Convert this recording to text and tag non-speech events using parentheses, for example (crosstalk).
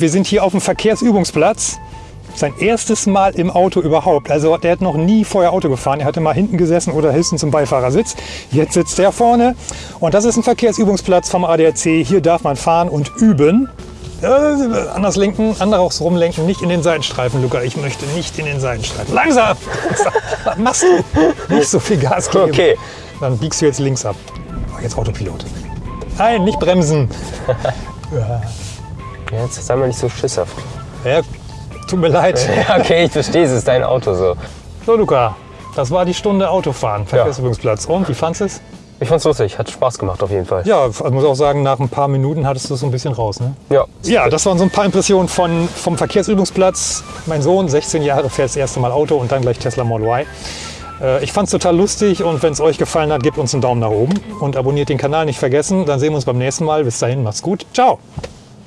Wir sind hier auf dem Verkehrsübungsplatz. Sein erstes Mal im Auto überhaupt. Also der hat noch nie vorher Auto gefahren. Er hatte mal hinten gesessen oder höchstens im Beifahrersitz. Jetzt sitzt er vorne. Und das ist ein Verkehrsübungsplatz vom ADAC. Hier darf man fahren und üben. Äh, anders lenken, anderes rumlenken, nicht in den Seitenstreifen, Luca. Ich möchte nicht in den Seitenstreifen. Langsam! (laughs) Was machst du? Nicht so viel Gas geben. Okay. Dann biegst du jetzt links ab. Jetzt Autopilot. Nein, nicht bremsen. (laughs) Jetzt sei mal nicht so schisshaft. Ja, tut mir leid. (laughs) Ja, okay, ich verstehe, es ist dein Auto so. So, Luca, das war die Stunde Autofahren, Verkehrsübungsplatz. Und wie fandest du es? Ich fand's lustig, hat Spaß gemacht auf jeden Fall. Ja, ich muss auch sagen, nach ein paar Minuten hattest du es so ein bisschen raus. Ne? Ja. Ja, das waren so ein paar Impressionen von, vom Verkehrsübungsplatz. Mein Sohn, 16 Jahre, fährt das erste Mal Auto und dann gleich Tesla Model Y. Äh, Ich fand es total lustig und wenn es euch gefallen hat, gebt uns einen Daumen nach oben und abonniert den Kanal nicht vergessen. Dann sehen wir uns beim nächsten Mal. Bis dahin, macht's gut. Ciao.